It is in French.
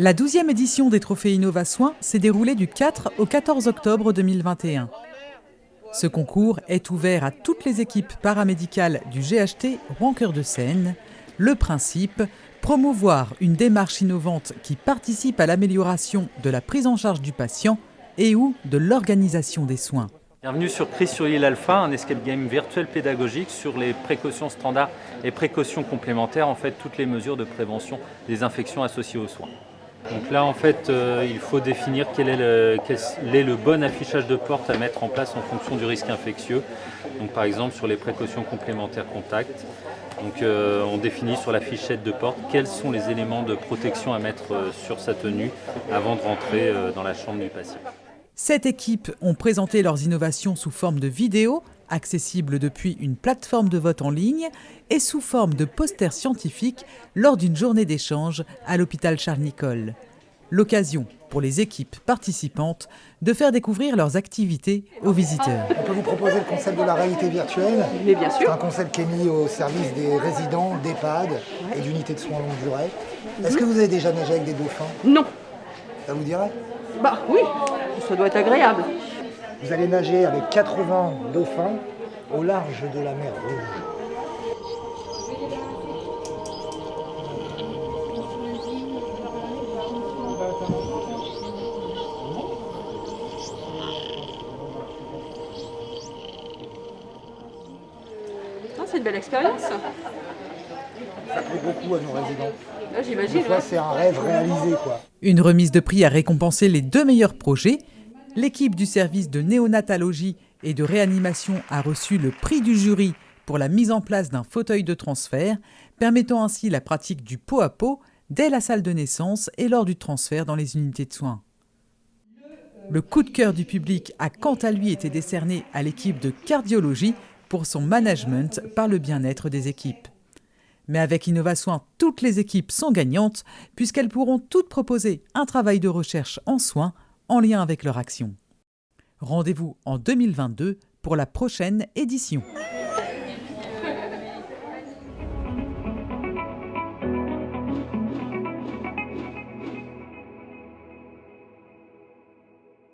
La 12e édition des Trophées Innova Soins s'est déroulée du 4 au 14 octobre 2021. Ce concours est ouvert à toutes les équipes paramédicales du GHT Rouen-Cœur de Seine. Le principe, promouvoir une démarche innovante qui participe à l'amélioration de la prise en charge du patient et ou de l'organisation des soins. Bienvenue sur Prise sur l'île Alpha, un escape game virtuel pédagogique sur les précautions standards et précautions complémentaires, en fait toutes les mesures de prévention des infections associées aux soins. Donc là, en fait, euh, il faut définir quel est, le, bon affichage de porte à mettre en place en fonction du risque infectieux. Donc par exemple, sur les précautions complémentaires contact. Donc euh, on définit sur la fichette de porte quels sont les éléments de protection à mettre euh, sur sa tenue avant de rentrer dans la chambre du patient. Sept équipes ont présenté leurs innovations sous forme de vidéos accessible depuis une plateforme de vote en ligne et sous forme de posters scientifiques lors d'une journée d'échange à l'hôpital Charles-Nicolle. L'occasion pour les équipes participantes de faire découvrir leurs activités aux visiteurs. On peut vous proposer le concept de la réalité virtuelle Mais bien sûr. C'est un concept qui est mis au service des résidents, d'EHPAD et d'unités de soins longue durée. Est-ce que vous avez déjà nagé avec des dauphins? Non. Ça vous dirait? Bah oui, ça doit être agréable. Vous allez nager avec 80 dauphins au large de la mer Rouge. Ah, c'est une belle expérience. Ça plaît beaucoup à nos résidents. Ah, J'imagine. C'est un rêve réalisé. Quoi. Une remise de prix a récompensé les deux meilleurs projets l'équipe du service de néonatologie et de réanimation a reçu le prix du jury pour la mise en place d'un fauteuil de transfert, permettant ainsi la pratique du pot à pot dès la salle de naissance et lors du transfert dans les unités de soins. Le coup de cœur du public a quant à lui été décerné à l'équipe de cardiologie pour son management par le bien-être des équipes. Mais avec InnovaSoin, toutes les équipes sont gagnantes puisqu'elles pourront toutes proposer un travail de recherche en soins en lien avec leur action. Rendez-vous en 2022 pour la prochaine édition.